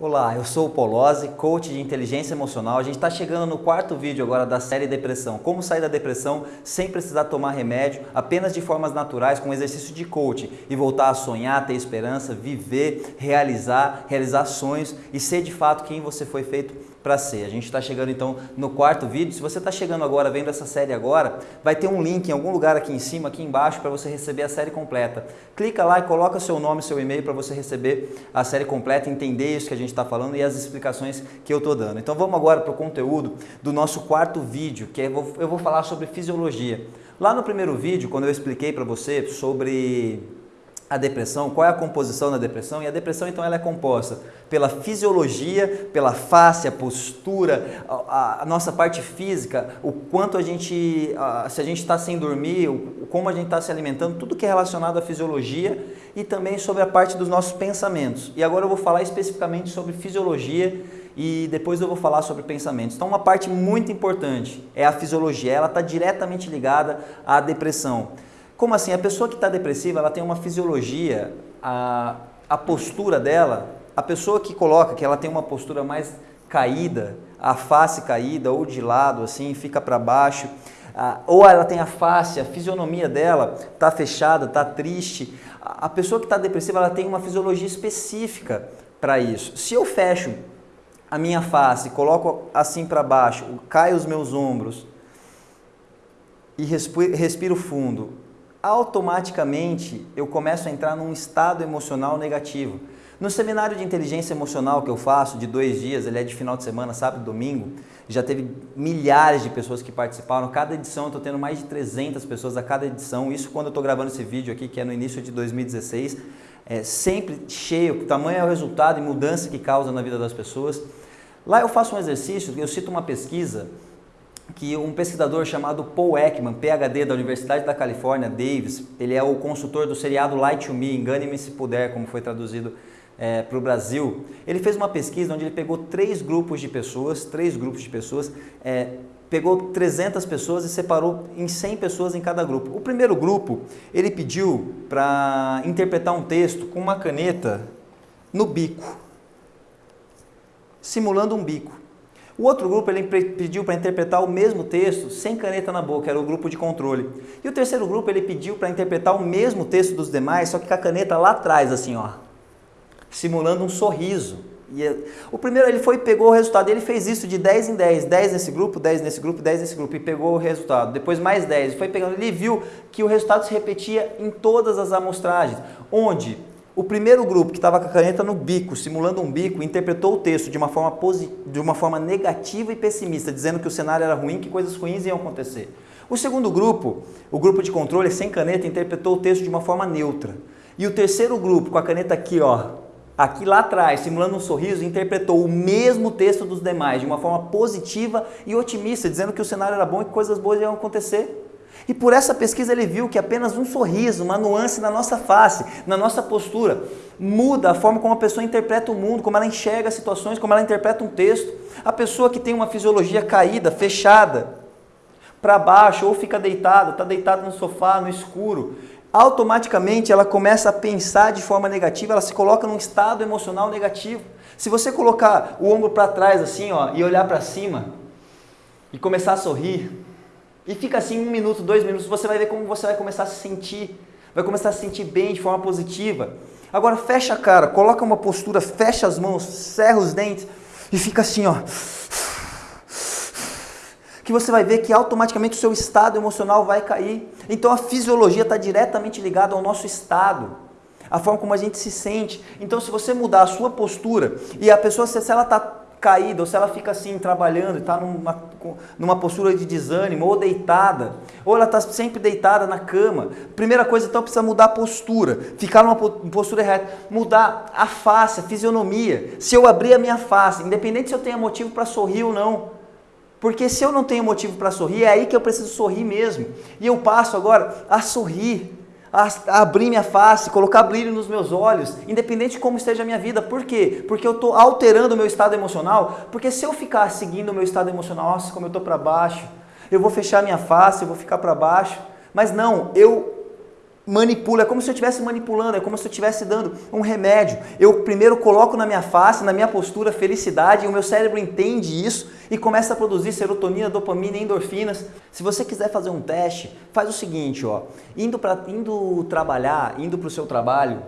Olá, eu sou o Polozzi, coach de inteligência emocional. A gente está chegando no quarto vídeo agora da série Depressão. Como sair da depressão sem precisar tomar remédio, apenas de formas naturais, com exercício de coaching e voltar a sonhar, ter esperança, viver, realizar, realizar sonhos e ser de fato quem você foi feito para ser. A gente está chegando então no quarto vídeo. Se você está chegando agora, vendo essa série agora, vai ter um link em algum lugar aqui em cima, aqui embaixo, para você receber a série completa. Clica lá e coloca seu nome, seu e-mail para você receber a série completa, entender isso que a gente está falando e as explicações que eu estou dando. Então vamos agora para o conteúdo do nosso quarto vídeo, que eu vou falar sobre fisiologia. Lá no primeiro vídeo, quando eu expliquei para você sobre a depressão, qual é a composição da depressão? E a depressão então ela é composta pela fisiologia, pela face, a postura, a, a nossa parte física, o quanto a gente, a, se a gente está sem dormir, o, como a gente está se alimentando, tudo que é relacionado à fisiologia e também sobre a parte dos nossos pensamentos. E agora eu vou falar especificamente sobre fisiologia e depois eu vou falar sobre pensamentos. Então uma parte muito importante é a fisiologia, ela está diretamente ligada à depressão. Como assim? A pessoa que está depressiva, ela tem uma fisiologia, a, a postura dela, a pessoa que coloca que ela tem uma postura mais caída, a face caída ou de lado, assim, fica para baixo, ou ela tem a face, a fisionomia dela está fechada, está triste. A pessoa que está depressiva, ela tem uma fisiologia específica para isso. Se eu fecho a minha face, coloco assim para baixo, caio os meus ombros e respiro, respiro fundo, automaticamente eu começo a entrar num estado emocional negativo. No seminário de inteligência emocional que eu faço, de dois dias, ele é de final de semana, sábado e domingo, já teve milhares de pessoas que participaram. Cada edição eu estou tendo mais de 300 pessoas a cada edição. Isso quando eu estou gravando esse vídeo aqui, que é no início de 2016. É sempre cheio, o tamanho é o resultado e mudança que causa na vida das pessoas. Lá eu faço um exercício, eu cito uma pesquisa que um pesquisador chamado Paul Ekman, PhD da Universidade da Califórnia, Davis, ele é o consultor do seriado Light to Me, Engane-me se puder, como foi traduzido é, para o Brasil. Ele fez uma pesquisa onde ele pegou três grupos de pessoas, três grupos de pessoas, é, pegou 300 pessoas e separou em 100 pessoas em cada grupo. O primeiro grupo, ele pediu para interpretar um texto com uma caneta no bico, simulando um bico. O outro grupo ele pediu para interpretar o mesmo texto sem caneta na boca, era o grupo de controle. E o terceiro grupo ele pediu para interpretar o mesmo texto dos demais, só que com a caneta lá atrás, assim, ó, simulando um sorriso. E é, o primeiro ele foi pegou o resultado, ele fez isso de 10 em 10, 10 nesse grupo, 10 nesse grupo, 10 nesse grupo, e pegou o resultado. Depois mais 10, foi pegando, ele viu que o resultado se repetia em todas as amostragens, onde o primeiro grupo, que estava com a caneta no bico, simulando um bico, interpretou o texto de uma, forma de uma forma negativa e pessimista, dizendo que o cenário era ruim, que coisas ruins iam acontecer. O segundo grupo, o grupo de controle sem caneta, interpretou o texto de uma forma neutra. E o terceiro grupo, com a caneta aqui, ó, aqui lá atrás, simulando um sorriso, interpretou o mesmo texto dos demais de uma forma positiva e otimista, dizendo que o cenário era bom e que coisas boas iam acontecer. E por essa pesquisa ele viu que apenas um sorriso, uma nuance na nossa face, na nossa postura, muda a forma como a pessoa interpreta o mundo, como ela enxerga as situações, como ela interpreta um texto. A pessoa que tem uma fisiologia caída, fechada, para baixo, ou fica deitada, está deitada no sofá, no escuro, automaticamente ela começa a pensar de forma negativa, ela se coloca num estado emocional negativo. Se você colocar o ombro para trás assim, ó, e olhar para cima e começar a sorrir, e fica assim um minuto, dois minutos, você vai ver como você vai começar a se sentir, vai começar a se sentir bem de forma positiva. Agora fecha a cara, coloca uma postura, fecha as mãos, cerra os dentes e fica assim, ó. Que você vai ver que automaticamente o seu estado emocional vai cair. Então a fisiologia está diretamente ligada ao nosso estado, a forma como a gente se sente. Então se você mudar a sua postura e a pessoa, se ela está caída, ou se ela fica assim trabalhando está numa, numa postura de desânimo, ou deitada, ou ela está sempre deitada na cama. Primeira coisa, então, precisa mudar a postura, ficar numa postura reta, mudar a face, a fisionomia. Se eu abrir a minha face, independente se eu tenha motivo para sorrir ou não, porque se eu não tenho motivo para sorrir, é aí que eu preciso sorrir mesmo. E eu passo agora a sorrir abrir minha face, colocar brilho nos meus olhos, independente de como esteja a minha vida. Por quê? Porque eu estou alterando o meu estado emocional. Porque se eu ficar seguindo o meu estado emocional, nossa, como eu estou para baixo, eu vou fechar minha face, eu vou ficar para baixo. Mas não, eu manipulo, é como se eu estivesse manipulando, é como se eu estivesse dando um remédio. Eu primeiro coloco na minha face, na minha postura, felicidade, e o meu cérebro entende isso e começa a produzir serotonina, dopamina endorfinas. Se você quiser fazer um teste, faz o seguinte, ó, indo, pra, indo trabalhar, indo para o seu trabalho,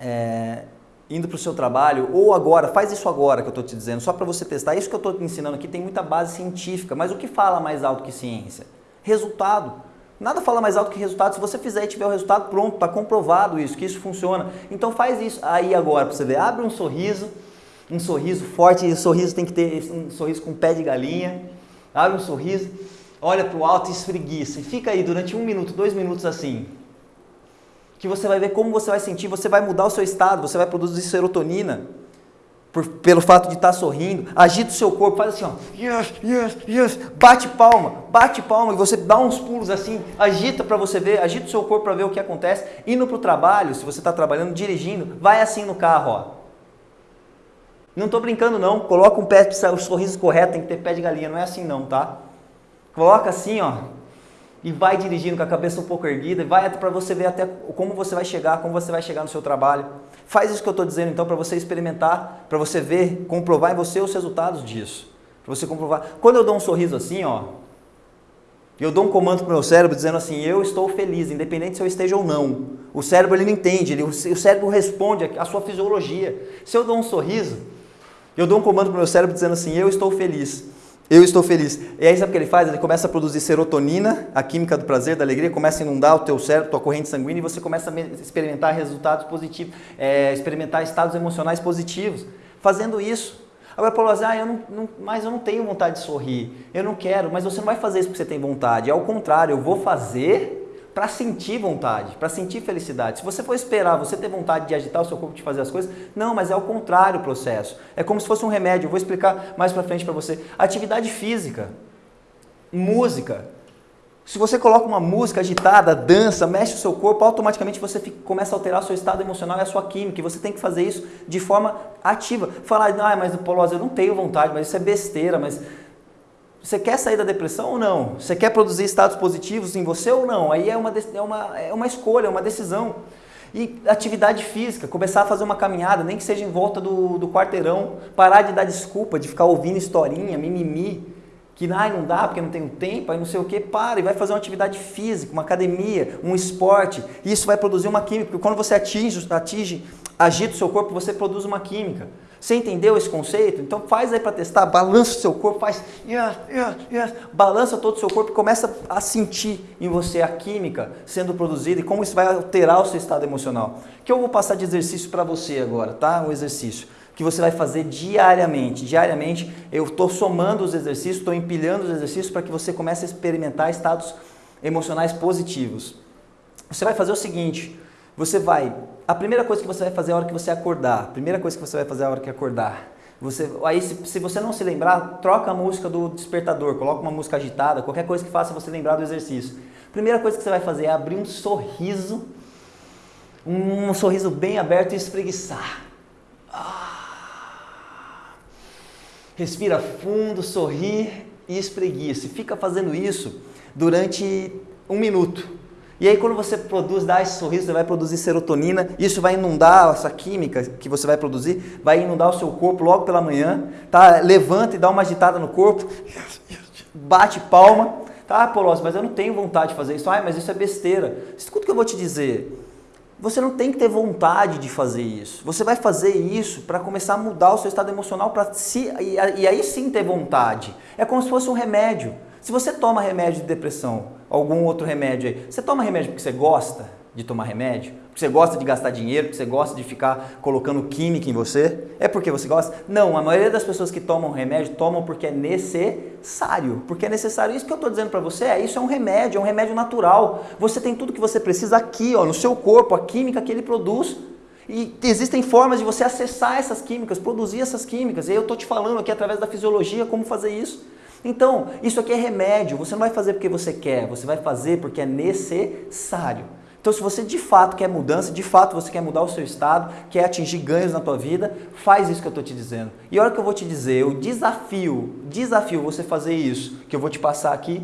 é, indo para o seu trabalho, ou agora, faz isso agora que eu estou te dizendo, só para você testar. Isso que eu estou te ensinando aqui tem muita base científica, mas o que fala mais alto que ciência? Resultado. Nada fala mais alto que resultado. Se você fizer e tiver o resultado pronto, está comprovado isso, que isso funciona. Então faz isso aí agora para você ver. Abre um sorriso, um sorriso forte. E o sorriso tem que ter um sorriso com pé de galinha. Abre um sorriso, olha para o alto e espreguiça. E fica aí durante um minuto, dois minutos assim. Que você vai ver como você vai sentir. Você vai mudar o seu estado. Você vai produzir serotonina por, pelo fato de estar tá sorrindo, agita o seu corpo, faz assim, ó, yes, yes, yes, bate palma, bate palma e você dá uns pulos assim, agita para você ver, agita o seu corpo para ver o que acontece. Indo para o trabalho, se você está trabalhando, dirigindo, vai assim no carro, ó. Não estou brincando não, coloca um pé, o sorriso correto, tem que ter pé de galinha, não é assim não, tá? Coloca assim, ó, e vai dirigindo com a cabeça um pouco erguida, e vai para você ver até como você vai chegar, como você vai chegar no seu trabalho. Faz isso que eu estou dizendo então para você experimentar, para você ver, comprovar em você os resultados disso. Para você comprovar. Quando eu dou um sorriso assim, ó, eu dou um comando para o meu cérebro dizendo assim, eu estou feliz, independente se eu esteja ou não. O cérebro ele não entende, ele, o cérebro responde à sua fisiologia. Se eu dou um sorriso, eu dou um comando para o meu cérebro dizendo assim, eu estou feliz. Eu estou feliz. E aí sabe o que ele faz? Ele começa a produzir serotonina, a química do prazer, da alegria, começa a inundar o teu cérebro, tua corrente sanguínea e você começa a experimentar resultados positivos, é, experimentar estados emocionais positivos. Fazendo isso. Agora, Paulo, ah, eu não, não, mas eu não tenho vontade de sorrir, eu não quero, mas você não vai fazer isso porque você tem vontade. É o contrário, eu vou fazer para sentir vontade, para sentir felicidade. Se você for esperar você ter vontade de agitar o seu corpo de fazer as coisas, não, mas é o contrário o processo. É como se fosse um remédio. Eu vou explicar mais para frente para você. Atividade física, música. Se você coloca uma música agitada, dança, mexe o seu corpo, automaticamente você fica, começa a alterar seu estado emocional e a sua química. E você tem que fazer isso de forma ativa. Falar, ah, mas Paulo, eu não tenho vontade, mas isso é besteira, mas você quer sair da depressão ou não? Você quer produzir estados positivos em você ou não? Aí é uma, é uma, é uma escolha, é uma decisão. E atividade física, começar a fazer uma caminhada, nem que seja em volta do, do quarteirão, parar de dar desculpa, de ficar ouvindo historinha, mimimi, que ah, não dá porque não tenho tempo, aí não sei o que, para e vai fazer uma atividade física, uma academia, um esporte. Isso vai produzir uma química, porque quando você atinge, atinge agita o seu corpo, você produz uma química. Você entendeu esse conceito? Então faz aí para testar, balança o seu corpo, faz yes, yes, yes, balança todo o seu corpo e começa a sentir em você a química sendo produzida e como isso vai alterar o seu estado emocional. Que eu vou passar de exercício para você agora, tá? Um exercício que você vai fazer diariamente. Diariamente eu estou somando os exercícios, estou empilhando os exercícios para que você comece a experimentar estados emocionais positivos. Você vai fazer o seguinte, você vai, a primeira coisa que você vai fazer é a hora que você acordar. A primeira coisa que você vai fazer é a hora que acordar. Você, aí se, se, você não se lembrar, troca a música do despertador, coloca uma música agitada, qualquer coisa que faça você lembrar do exercício. Primeira coisa que você vai fazer é abrir um sorriso, um, um sorriso bem aberto e espreguiçar. Ah. Respira fundo, sorri e espreguiça. E fica fazendo isso durante um minuto. E aí quando você produz, dá esse sorriso, você vai produzir serotonina, isso vai inundar essa química que você vai produzir, vai inundar o seu corpo logo pela manhã, tá? Levanta e dá uma agitada no corpo, bate palma, tá, Polós, mas eu não tenho vontade de fazer isso. Ah, mas isso é besteira. Escuta o que eu vou te dizer. Você não tem que ter vontade de fazer isso. Você vai fazer isso para começar a mudar o seu estado emocional para si e, e aí sim ter vontade. É como se fosse um remédio. Se você toma remédio de depressão, algum outro remédio aí, você toma remédio porque você gosta de tomar remédio? Porque você gosta de gastar dinheiro, porque você gosta de ficar colocando química em você? É porque você gosta? Não, a maioria das pessoas que tomam remédio tomam porque é necessário. Porque é necessário. Isso que eu estou dizendo para você é isso é um remédio, é um remédio natural. Você tem tudo que você precisa aqui, ó, no seu corpo, a química que ele produz. E existem formas de você acessar essas químicas, produzir essas químicas. E eu estou te falando aqui através da fisiologia como fazer isso. Então, isso aqui é remédio, você não vai fazer porque você quer, você vai fazer porque é necessário. Então, se você de fato quer mudança, de fato você quer mudar o seu estado, quer atingir ganhos na tua vida, faz isso que eu estou te dizendo. E olha o que eu vou te dizer, eu desafio, desafio você fazer isso, que eu vou te passar aqui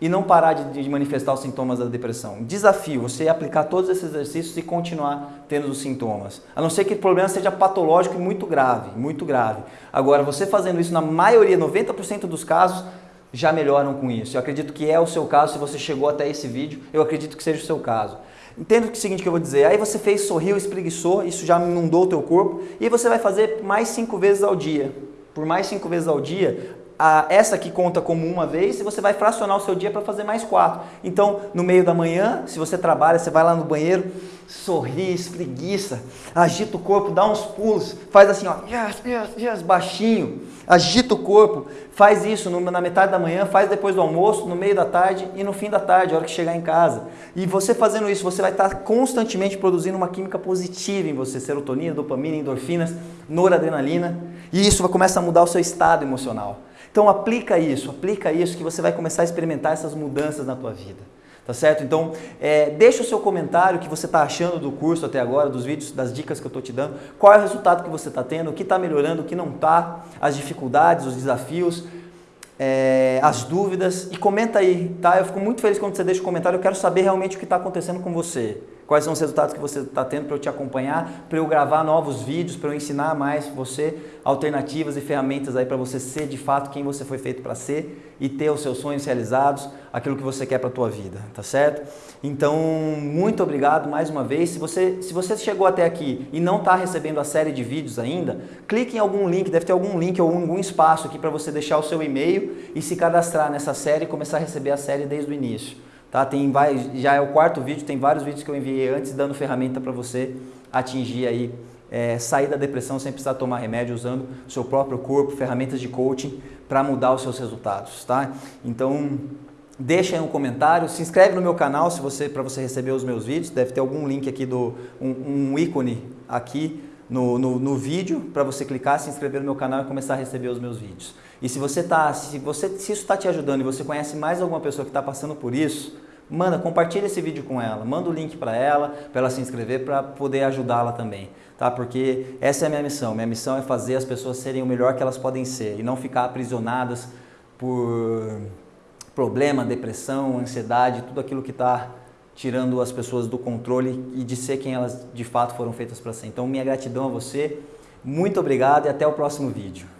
e não parar de, de, manifestar os sintomas da depressão. Desafio, você aplicar todos esses exercícios e continuar tendo os sintomas. A não ser que o problema seja patológico e muito grave, muito grave. Agora, você fazendo isso na maioria, 90% dos casos, já melhoram com isso. Eu acredito que é o seu caso, se você chegou até esse vídeo, eu acredito que seja o seu caso. Entenda o seguinte que eu vou dizer, aí você fez, sorriu, espreguiçou, isso já inundou o teu corpo, e você vai fazer mais cinco vezes ao dia. Por mais cinco vezes ao dia, a, essa aqui conta como uma vez e você vai fracionar o seu dia para fazer mais quatro. Então, no meio da manhã, se você trabalha, você vai lá no banheiro, sorri, espreguiça, agita o corpo, dá uns pulos, faz assim, ó, yes, yes, yes, baixinho, agita o corpo, faz isso no, na metade da manhã, faz depois do almoço, no meio da tarde e no fim da tarde, a hora que chegar em casa. E você fazendo isso, você vai estar constantemente produzindo uma química positiva em você, serotonina, dopamina, endorfinas, noradrenalina, e isso vai começar a mudar o seu estado emocional. Então aplica isso, aplica isso que você vai começar a experimentar essas mudanças na tua vida. Tá certo? Então, é, deixa o seu comentário, o que você está achando do curso até agora, dos vídeos, das dicas que eu estou te dando, qual é o resultado que você está tendo, o que está melhorando, o que não está, as dificuldades, os desafios, é, as dúvidas e comenta aí, tá? Eu fico muito feliz quando você deixa o comentário, eu quero saber realmente o que está acontecendo com você quais são os resultados que você está tendo para eu te acompanhar, para eu gravar novos vídeos, para eu ensinar mais você alternativas e ferramentas aí para você ser de fato quem você foi feito para ser e ter os seus sonhos realizados, aquilo que você quer para a tua vida, tá certo? Então, muito obrigado mais uma vez. Se você, se você chegou até aqui e não está recebendo a série de vídeos ainda, clique em algum link, deve ter algum link ou algum espaço aqui para você deixar o seu e-mail e se cadastrar nessa série e começar a receber a série desde o início. Tá? Tem, vai, já é o quarto vídeo, tem vários vídeos que eu enviei antes dando ferramenta para você atingir aí, é, sair da depressão sem precisar tomar remédio, usando o seu próprio corpo, ferramentas de coaching para mudar os seus resultados. Tá? Então, deixa aí um comentário, se inscreve no meu canal se você para você receber os meus vídeos, deve ter algum link aqui, do um, um ícone aqui no, no, no vídeo para você clicar, se inscrever no meu canal e começar a receber os meus vídeos. E se você tá, se você se isso está te ajudando e você conhece mais alguma pessoa que está passando por isso, manda, compartilha esse vídeo com ela, manda o link para ela, para ela se inscrever, para poder ajudá-la também, tá? Porque essa é a minha missão. Minha missão é fazer as pessoas serem o melhor que elas podem ser e não ficar aprisionadas por problema, depressão, ansiedade, tudo aquilo que está tirando as pessoas do controle e de ser quem elas de fato foram feitas para ser. Então, minha gratidão a você, muito obrigado e até o próximo vídeo.